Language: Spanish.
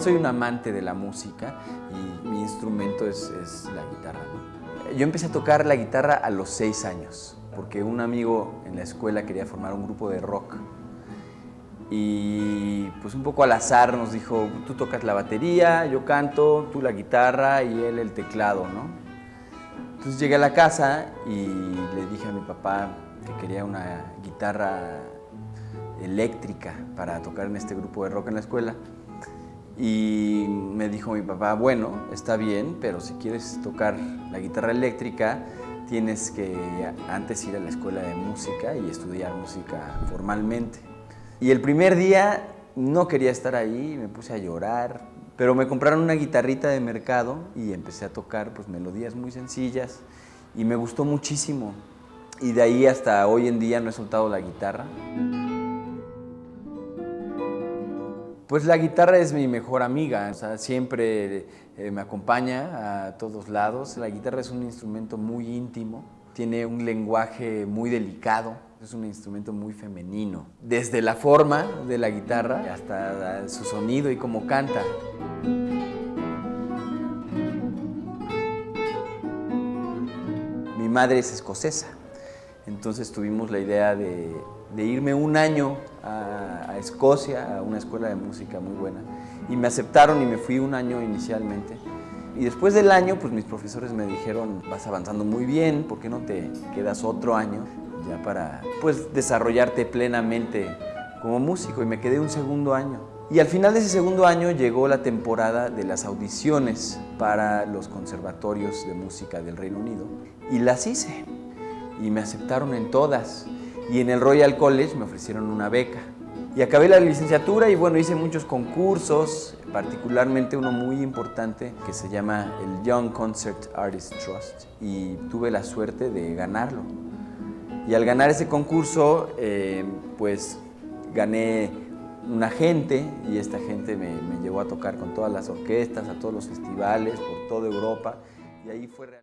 soy un amante de la música y mi instrumento es, es la guitarra. Yo empecé a tocar la guitarra a los seis años, porque un amigo en la escuela quería formar un grupo de rock. Y pues un poco al azar nos dijo, tú tocas la batería, yo canto, tú la guitarra y él el teclado, ¿no? Entonces llegué a la casa y le dije a mi papá que quería una guitarra eléctrica para tocar en este grupo de rock en la escuela. Y me dijo mi papá, bueno, está bien, pero si quieres tocar la guitarra eléctrica, tienes que antes ir a la escuela de música y estudiar música formalmente. Y el primer día no quería estar ahí, me puse a llorar, pero me compraron una guitarrita de mercado y empecé a tocar pues, melodías muy sencillas y me gustó muchísimo. Y de ahí hasta hoy en día no he soltado la guitarra. Pues la guitarra es mi mejor amiga, o sea, siempre eh, me acompaña a todos lados. La guitarra es un instrumento muy íntimo, tiene un lenguaje muy delicado, es un instrumento muy femenino. Desde la forma de la guitarra hasta su sonido y cómo canta. Mi madre es escocesa, entonces tuvimos la idea de, de irme un año a, Escocia, a una escuela de música muy buena. Y me aceptaron y me fui un año inicialmente. Y después del año, pues mis profesores me dijeron, vas avanzando muy bien, ¿por qué no te quedas otro año ya para pues, desarrollarte plenamente como músico? Y me quedé un segundo año. Y al final de ese segundo año llegó la temporada de las audiciones para los conservatorios de música del Reino Unido. Y las hice. Y me aceptaron en todas y en el Royal College me ofrecieron una beca. Y acabé la licenciatura y bueno, hice muchos concursos, particularmente uno muy importante que se llama el Young Concert Artist Trust y tuve la suerte de ganarlo. Y al ganar ese concurso, eh, pues gané un agente y esta gente me, me llevó a tocar con todas las orquestas, a todos los festivales, por toda Europa y ahí fue realmente...